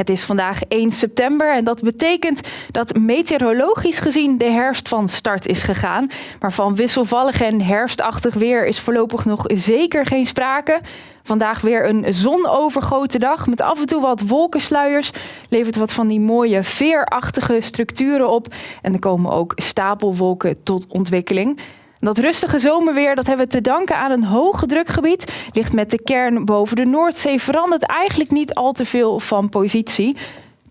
Het is vandaag 1 september en dat betekent dat meteorologisch gezien de herfst van start is gegaan. Maar van wisselvallig en herfstachtig weer is voorlopig nog zeker geen sprake. Vandaag weer een zonovergoten dag met af en toe wat wolkensluiers. Levert wat van die mooie veerachtige structuren op. En er komen ook stapelwolken tot ontwikkeling. Dat rustige zomerweer dat hebben we te danken aan een hoge drukgebied. Ligt met de kern boven de Noordzee verandert eigenlijk niet al te veel van positie.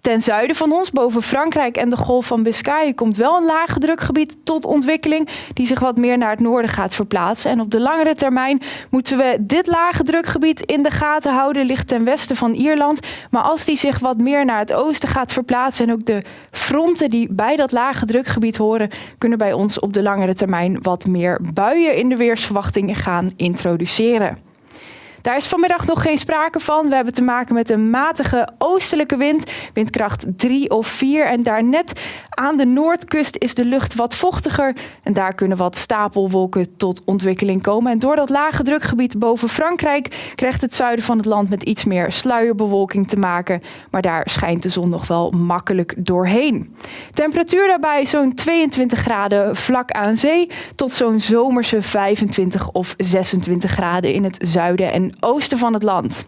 Ten zuiden van ons, boven Frankrijk en de Golf van Biscayen, komt wel een lage drukgebied tot ontwikkeling die zich wat meer naar het noorden gaat verplaatsen. En op de langere termijn moeten we dit lage drukgebied in de gaten houden, ligt ten westen van Ierland. Maar als die zich wat meer naar het oosten gaat verplaatsen en ook de fronten die bij dat lage drukgebied horen, kunnen bij ons op de langere termijn wat meer buien in de weersverwachting gaan introduceren. Daar is vanmiddag nog geen sprake van. We hebben te maken met een matige oostelijke wind, windkracht 3 of 4. En daar net aan de noordkust is de lucht wat vochtiger. En daar kunnen wat stapelwolken tot ontwikkeling komen. En door dat lage drukgebied boven Frankrijk krijgt het zuiden van het land met iets meer sluierbewolking te maken. Maar daar schijnt de zon nog wel makkelijk doorheen. Temperatuur daarbij zo'n 22 graden vlak aan zee tot zo'n zomerse 25 of 26 graden in het zuiden en oosten van het land.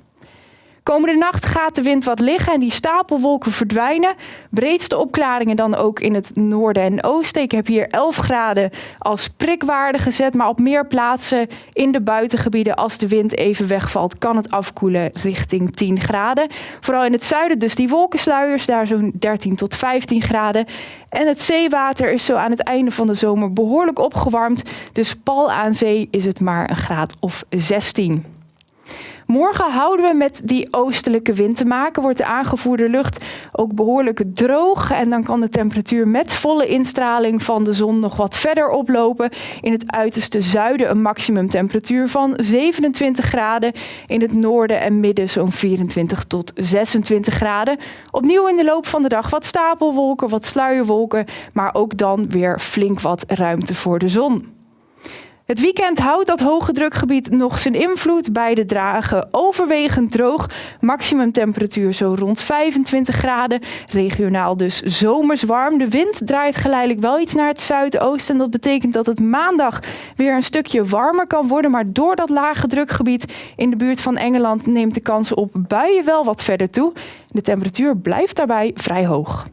Komende nacht gaat de wind wat liggen en die stapelwolken verdwijnen. Breedste opklaringen dan ook in het noorden en oosten. Ik heb hier 11 graden als prikwaarde gezet, maar op meer plaatsen in de buitengebieden, als de wind even wegvalt, kan het afkoelen richting 10 graden. Vooral in het zuiden dus die wolkensluiers, daar zo'n 13 tot 15 graden. En het zeewater is zo aan het einde van de zomer behoorlijk opgewarmd. Dus pal aan zee is het maar een graad of 16. Morgen houden we met die oostelijke wind te maken. Wordt de aangevoerde lucht ook behoorlijk droog. En dan kan de temperatuur met volle instraling van de zon nog wat verder oplopen. In het uiterste zuiden een maximumtemperatuur van 27 graden. In het noorden en midden zo'n 24 tot 26 graden. Opnieuw in de loop van de dag wat stapelwolken, wat sluierwolken. Maar ook dan weer flink wat ruimte voor de zon. Het weekend houdt dat hoge drukgebied nog zijn invloed. Beide dragen overwegend droog. Maximum temperatuur zo rond 25 graden. Regionaal dus zomers warm. De wind draait geleidelijk wel iets naar het zuidoosten. En dat betekent dat het maandag weer een stukje warmer kan worden. Maar door dat lage drukgebied in de buurt van Engeland neemt de kans op buien wel wat verder toe. De temperatuur blijft daarbij vrij hoog.